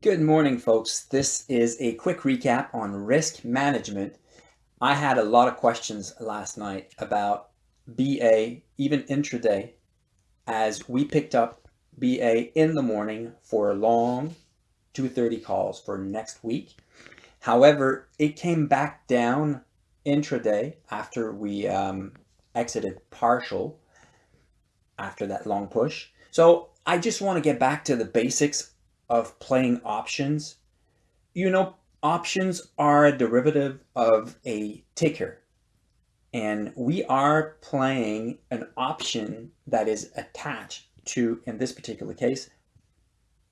Good morning, folks. This is a quick recap on risk management. I had a lot of questions last night about BA, even intraday, as we picked up BA in the morning for long 2.30 calls for next week. However, it came back down intraday after we um, exited partial after that long push. So I just want to get back to the basics of playing options, you know, options are a derivative of a ticker. And we are playing an option that is attached to, in this particular case,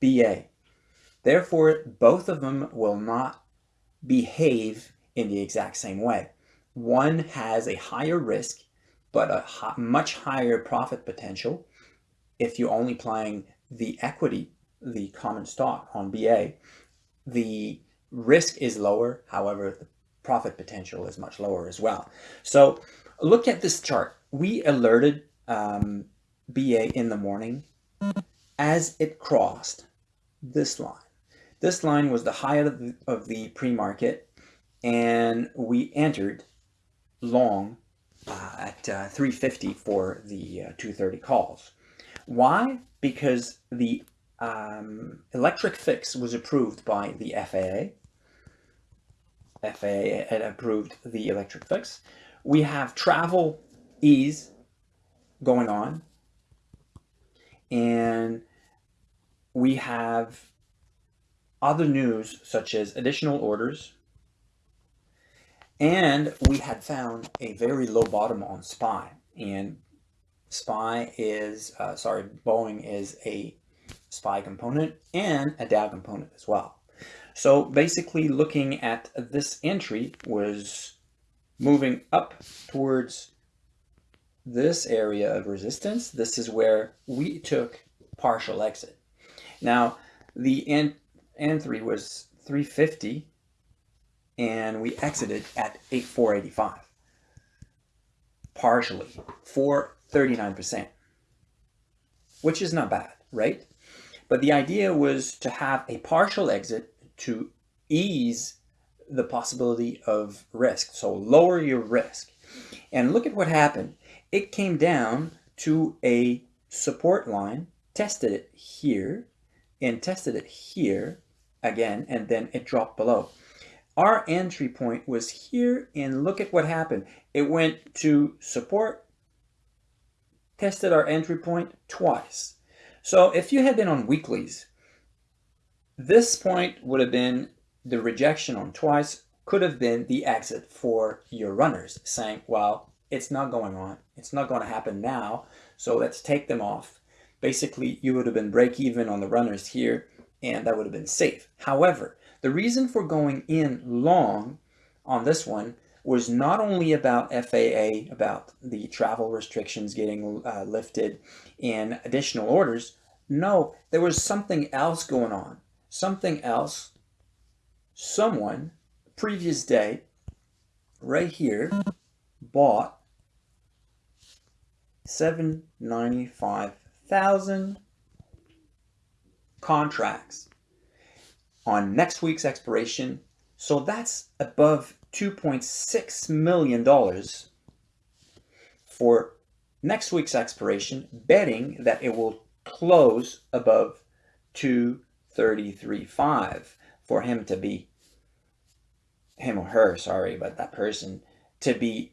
BA. Therefore, both of them will not behave in the exact same way. One has a higher risk, but a much higher profit potential if you're only playing the equity the common stock on BA, the risk is lower. However, the profit potential is much lower as well. So look at this chart. We alerted um, BA in the morning as it crossed this line. This line was the high of the, of the pre-market and we entered long uh, at uh, 350 for the uh, 230 calls. Why? Because the um, electric fix was approved by the FAA. FAA approved the electric fix. We have travel ease going on. And we have other news such as additional orders. And we had found a very low bottom on SPY. And SPY is, uh, sorry, Boeing is a SPY component and a Dow component as well. So basically looking at this entry was moving up towards this area of resistance. This is where we took partial exit. Now the N N3 was 350 and we exited at 8485 partially for 39%, which is not bad, right? But the idea was to have a partial exit to ease the possibility of risk. So lower your risk. And look at what happened. It came down to a support line, tested it here, and tested it here again, and then it dropped below. Our entry point was here, and look at what happened. It went to support, tested our entry point twice. So if you had been on weeklies, this point would have been the rejection on twice could have been the exit for your runners saying, well, it's not going on. It's not going to happen now. So let's take them off. Basically, you would have been break even on the runners here and that would have been safe. However, the reason for going in long on this one was not only about FAA, about the travel restrictions getting uh, lifted and additional orders. No, there was something else going on. Something else, someone, previous day, right here, bought 795,000 contracts on next week's expiration. So that's above $2.6 million for next week's expiration, betting that it will close above 233.5 for him to be, him or her, sorry, but that person, to be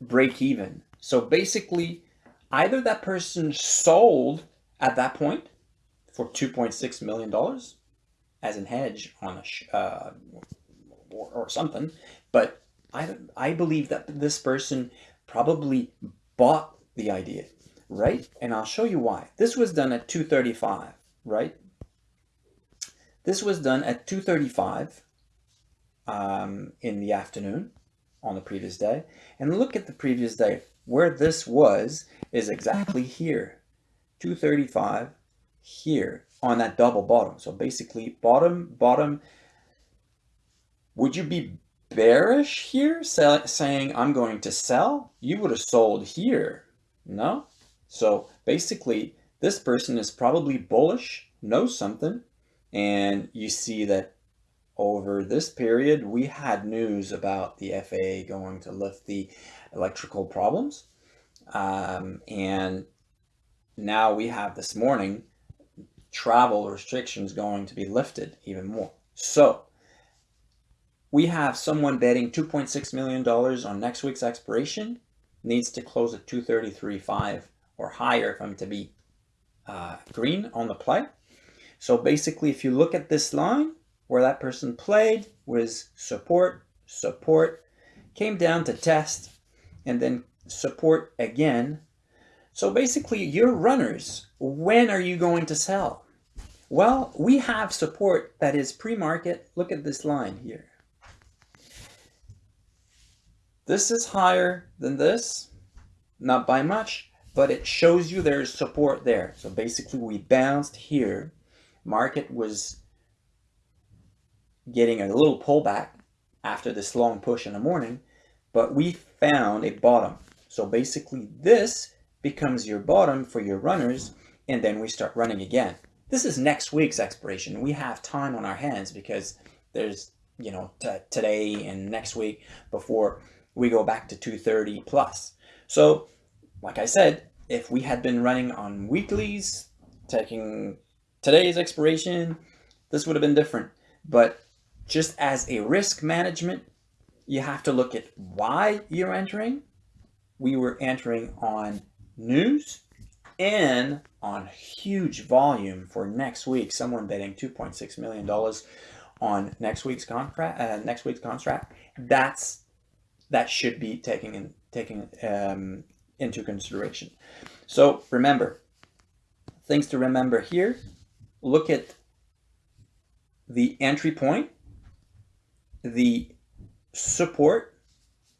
break even. So basically, either that person sold at that point for $2.6 million as an hedge on a uh, or, or something, but I, I believe that this person probably bought the idea, right? And I'll show you why. This was done at 235, right? This was done at 235 um, in the afternoon on the previous day. And look at the previous day. Where this was is exactly here. 235 here on that double bottom. So basically bottom, bottom. Would you be bearish here, sell, saying I'm going to sell, you would have sold here, no? So basically, this person is probably bullish, knows something, And you see that over this period, we had news about the FAA going to lift the electrical problems. Um, and now we have this morning travel restrictions going to be lifted even more. So we have someone betting $2.6 million on next week's expiration, needs to close at 233.5 or higher if I'm to be uh, green on the play. So basically, if you look at this line where that person played was support, support, came down to test, and then support again. So basically, your runners, when are you going to sell? Well, we have support that is pre-market. Look at this line here. This is higher than this, not by much, but it shows you there's support there. So basically we bounced here. Market was getting a little pullback after this long push in the morning, but we found a bottom. So basically this becomes your bottom for your runners, and then we start running again. This is next week's expiration. We have time on our hands because there's, you know, uh, today and next week before we go back to 230 plus. So like I said, if we had been running on weeklies, taking today's expiration, this would have been different. But just as a risk management, you have to look at why you're entering. We were entering on news and on huge volume for next week. Someone betting $2.6 million on next week's contract, uh, next week's contract. That's that should be taken in, taken um, into consideration. So remember, things to remember here, look at the entry point, the support.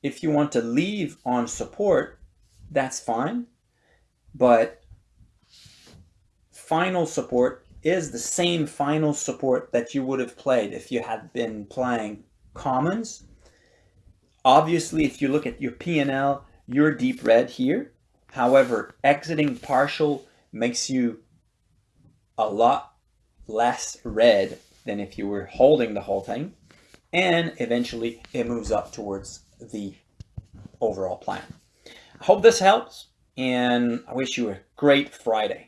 If you want to leave on support, that's fine. But final support is the same final support that you would have played if you had been playing commons Obviously, if you look at your P&L, you're deep red here. However, exiting partial makes you a lot less red than if you were holding the whole thing. And eventually it moves up towards the overall plan. I hope this helps and I wish you a great Friday.